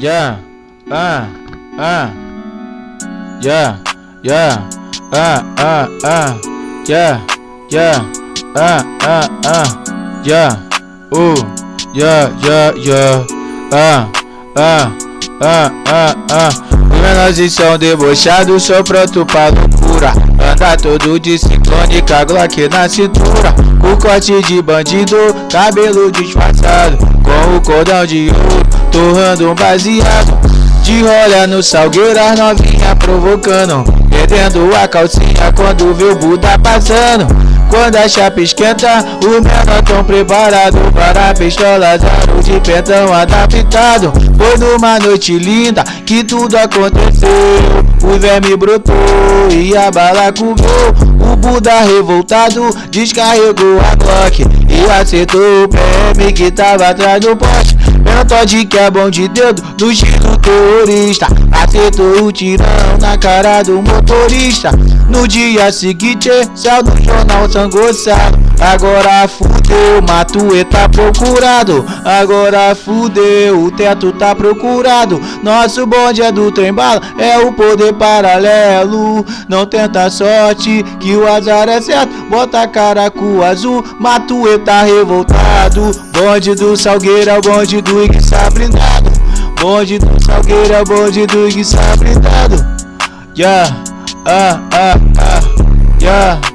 yeah, ah, ah, yeah, yeah, ah, ah, ah, yeah, yeah, ah, ah, ah, yeah, uh, yeah, yeah, yeah, ah, ah, ah, ah, ah. Os menores são debochados, sou pronto pra loucura. Anda todo de a Glock na cintura. O corte de bandido, cabelo disfarçado. Com o cordão de ouro, torrando um baseado. De rolha no salgueiro, as novinha provocando. Perdendo a calcinha quando vê o Buda passando. Quando a chapa esquenta, os menor tão preparado Para pistolas, aro de pentão adaptado Foi numa noite linda que tudo aconteceu O verme brotou e a bala comeu O Buda revoltado descarregou a Glock E acertou o PM que tava atrás do poste Menor que é bom de dedo do giro terrorista Acertou o tirão na cara do motorista. No dia seguinte, céu do jornal sangoçado Agora fudeu, Matuê tá procurado. Agora fudeu, o teto tá procurado. Nosso bonde é do trem bala, é o poder paralelo. Não tenta sorte, que o azar é certo. Bota a cara com azul, Matuê tá revoltado. Bonde do Salgueiro é o bonde do Iguiçá blindado. Bonde do Salgueiro é o bonde do Iguiçá blindado. Yeah, ah, ah, ah, yeah